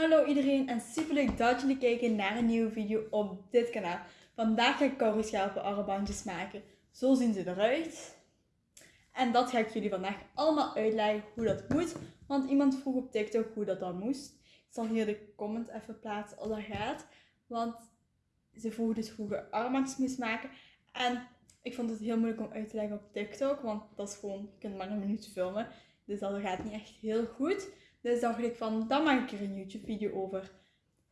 Hallo iedereen en super leuk dat jullie kijken naar een nieuwe video op dit kanaal. Vandaag ga ik kauwgomschelpen armbandjes maken. Zo zien ze eruit. En dat ga ik jullie vandaag allemaal uitleggen hoe dat moet. Want iemand vroeg op TikTok hoe dat dan moest. Ik zal hier de comment even plaatsen als dat gaat. Want ze vroegen dus hoe je armbandjes moest maken. En ik vond het heel moeilijk om uit te leggen op TikTok. Want dat is gewoon, je kunt maar een minuut filmen. Dus dat gaat niet echt heel goed. Dus dacht ik van, dan maak ik er een YouTube video over.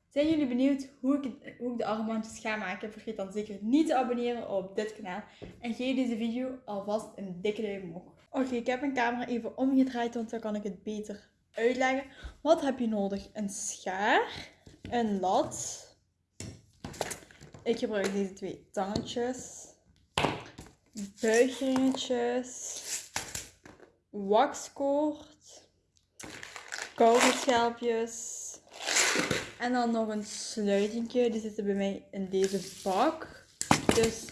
Zijn jullie benieuwd hoe ik, hoe ik de armbandjes ga maken? Vergeet dan zeker niet te abonneren op dit kanaal. En geef deze video alvast een dikke duim omhoog. Oké, ik heb mijn camera even omgedraaid, want dan kan ik het beter uitleggen. Wat heb je nodig? Een schaar, een lat. Ik gebruik deze twee tangetjes. Buigringetjes. Waxkoord schelpjes En dan nog een sluitingje. Die zitten bij mij in deze bak. Dus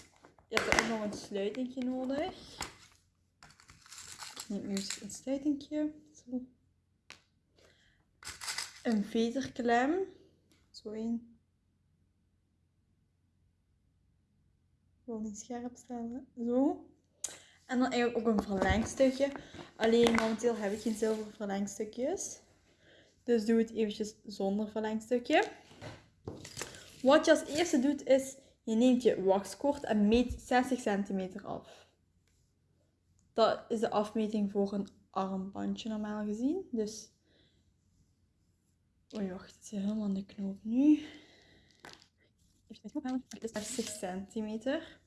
je hebt ook nog een sluitingje nodig. Ik neem eerst een sluitingje. Zo. Een veterklem. Zo één. Ik wil niet scherp stellen. Zo. En dan eigenlijk ook een verlengstukje. Alleen momenteel heb ik geen zilveren verlengstukjes. Dus doe het eventjes zonder verlengstukje. Wat je als eerste doet is, je neemt je waxkoord en meet 60 centimeter af. Dat is de afmeting voor een armbandje normaal gezien. Dus, oei wacht, het zit helemaal in de knoop nu. Het is 60 centimeter.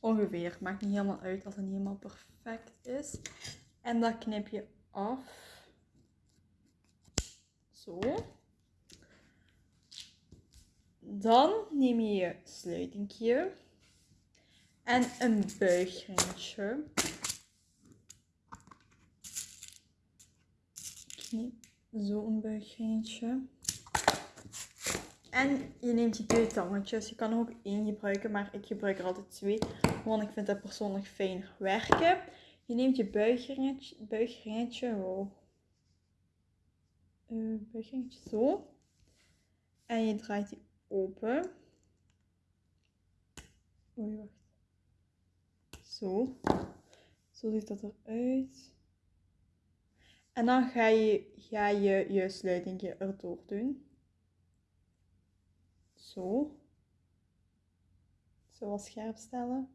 Ongeveer. Maakt niet helemaal uit als het niet helemaal perfect is. En dat knip je af. Zo. Dan neem je je sluitingje en een buigringetje. Zo een buigringetje. En je neemt je twee tangetjes. Je kan er ook één gebruiken, maar ik gebruik er altijd twee. Want ik vind dat persoonlijk fijn werken. Je neemt je buigringetje. buigringetje wow uh, zo. En je draait die open. Oei, wacht. Zo. Zo ziet dat eruit. En dan ga je, ga je je sluitingje erdoor doen. Zo. Zo wat scherp stellen.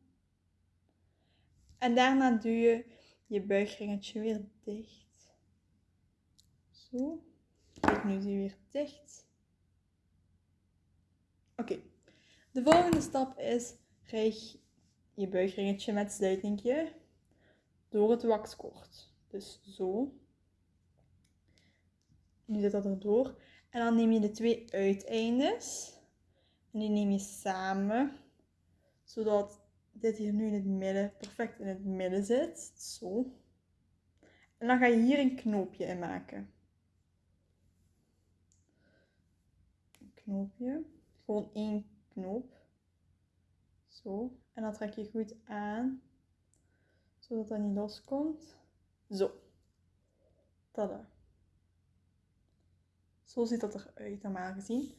En daarna doe je je buigringetje weer dicht. Zo. Kijk, nu is weer dicht. Oké, de volgende stap is rijg je buigringetje met sluitingje door het waxkoord. Dus zo. Nu zit dat erdoor. En dan neem je de twee uiteindes en die neem je samen, zodat dit hier nu in het midden, perfect in het midden zit. Zo. En dan ga je hier een knoopje in maken. Knoopje. Gewoon één knoop. Zo. En dan trek je goed aan. Zodat dat niet loskomt. Zo. Tada. Zo ziet dat eruit normaal gezien.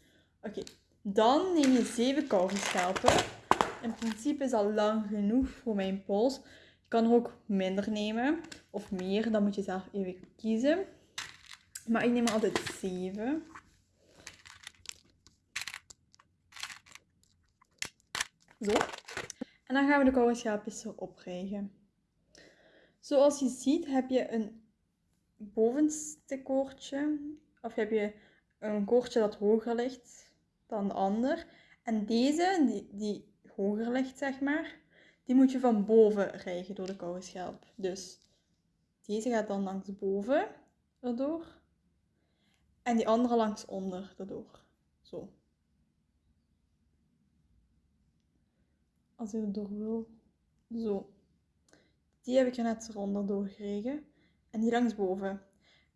Oké. Dan neem je zeven kauwgomschelpen. In principe is dat lang genoeg voor mijn pols. Je kan er ook minder nemen. Of meer. Dan moet je zelf even kiezen. Maar ik neem altijd zeven. Zo. En dan gaan we de kauwgomschaapjes erop rijgen. Zoals je ziet heb je een bovenste koordje. Of heb je een koordje dat hoger ligt dan de ander. En deze, die, die hoger ligt zeg maar, die moet je van boven rijgen door de kauwschelp. Dus deze gaat dan langs boven erdoor. En die andere langs onder erdoor. Zo. Als je er door wil. Zo. Die heb ik er net eronder doorgekregen. En die langs boven.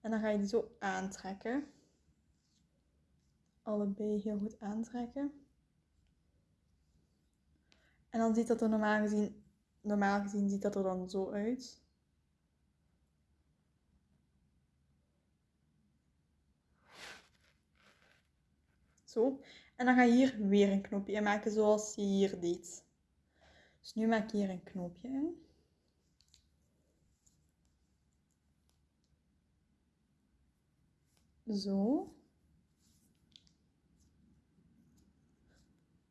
En dan ga je die zo aantrekken. Allebei heel goed aantrekken. En dan ziet dat er normaal gezien, normaal gezien ziet dat er dan zo uit. Zo. En dan ga je hier weer een knopje in maken zoals je hier deed. Dus nu maak ik hier een knoopje in. Zo.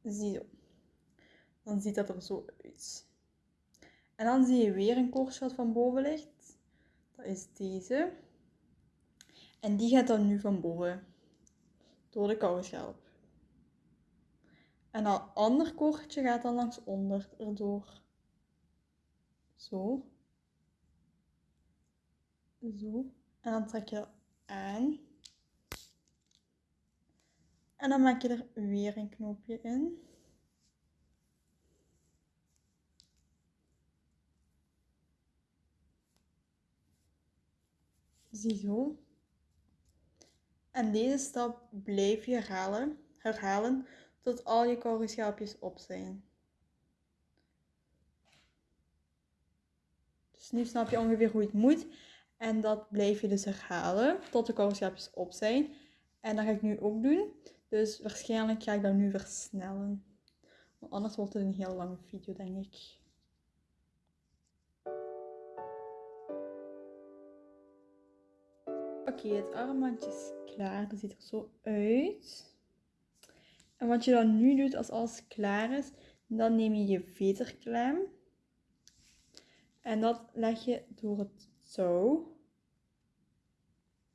Zie Dan ziet dat er zo uit. En dan zie je weer een koortsgat van boven ligt. Dat is deze. En die gaat dan nu van boven. Door de kouwenschelp. En dat ander koordje gaat dan langs onder erdoor. Zo. Zo. En dan trek je aan. En dan maak je er weer een knoopje in. Ziezo. En deze stap blijf je herhalen, herhalen tot al je korrelschelpjes op zijn. Dus nu snap je ongeveer hoe het moet. En dat blijf je dus herhalen tot de korrelschelpjes op zijn. En dat ga ik nu ook doen. Dus waarschijnlijk ga ik dat nu versnellen. Want anders wordt het een heel lange video, denk ik. Oké, het armbandje is klaar. Dat ziet er zo uit. En wat je dan nu doet als alles klaar is, dan neem je je veterklem. En dat leg je door het touw.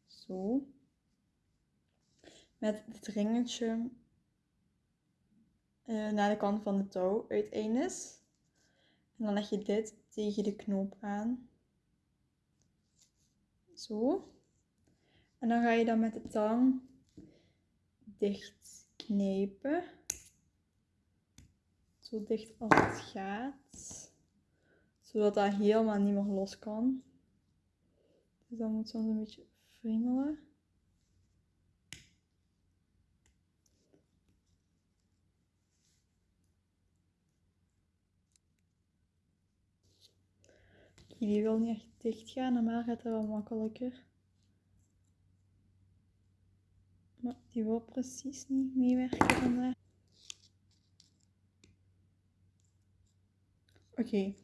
Zo met het ringetje uh, naar de kant van de touw uiteindes. En dan leg je dit tegen de knoop aan. Zo. En dan ga je dan met de tang dicht knijpen. Zo dicht als het gaat. Zodat dat helemaal niet meer los kan. Dus dan moet soms een beetje friemelen. Die wil niet echt dicht gaan. Normaal gaat dat wel makkelijker. Maar die wil precies niet meewerken vandaag. Oké, okay.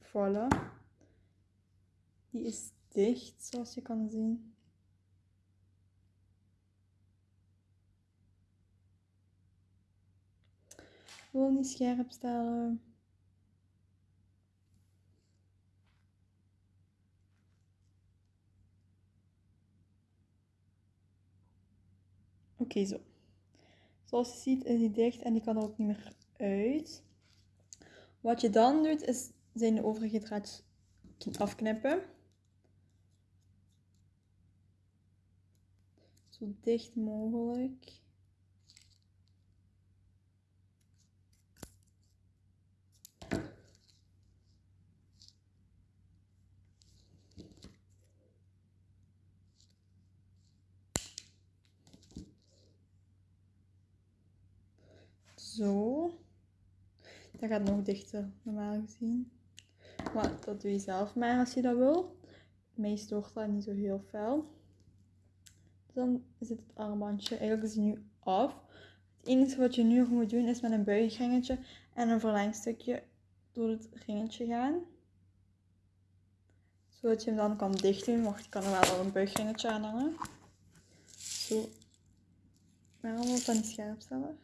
voilà. Die is dicht, zoals je kan zien. Wil niet scherp stellen. Oké, zo. Zoals je ziet is die dicht en die kan er ook niet meer uit. Wat je dan doet, is zijn de overige draadjes afknippen. Zo dicht mogelijk. Zo. Dat gaat nog dichter, normaal gezien. Maar dat doe je zelf maar als je dat wil. Mij stoort dat niet zo heel fel. Dan zit het armbandje, eigenlijk hij nu af. Het enige wat je nu nog moet doen is met een buigringetje en een verlengstukje door het ringetje gaan. Zodat je hem dan kan dicht doen. Wacht, ik kan er wel een buigringetje aan hangen. Zo. Waarom ik dat niet scherp stellen?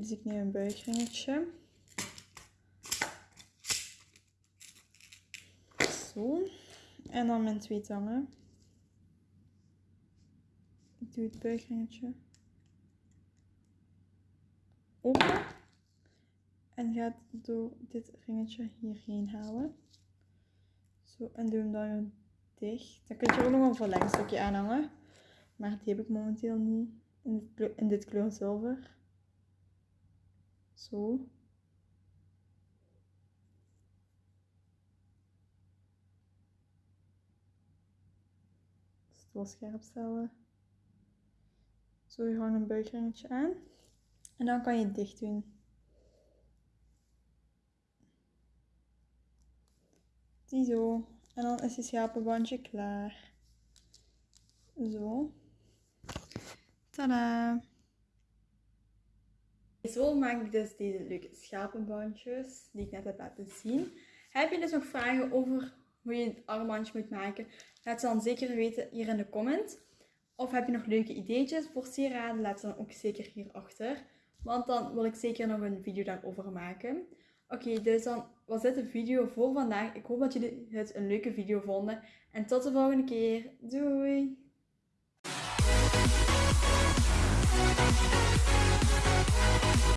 Dus ik neem een buigringetje. Zo. En dan mijn twee tangen. Ik doe het buigringetje open. En ga door dit ringetje hierheen halen. Zo, en doe hem dan dicht. Dan kun je ook nog een verlengstukje aanhangen. Maar die heb ik momenteel niet in dit, in dit kleur zilver. Zo. Stil scherp stellen. Zo, je hangt een buigringetje aan. En dan kan je het dicht doen. Ziezo. En dan is je schapenbandje klaar. Zo. Tada! Zo maak ik dus deze leuke schapenbandjes die ik net heb laten zien. Heb je dus nog vragen over hoe je een armbandje moet maken? Laat ze dan zeker weten hier in de comment. Of heb je nog leuke ideetjes voor sieraden? Laat ze dan ook zeker hierachter. Want dan wil ik zeker nog een video daarover maken. Oké, dus dan was dit de video voor vandaag. Ik hoop dat jullie het een leuke video vonden. En tot de volgende keer. Doei!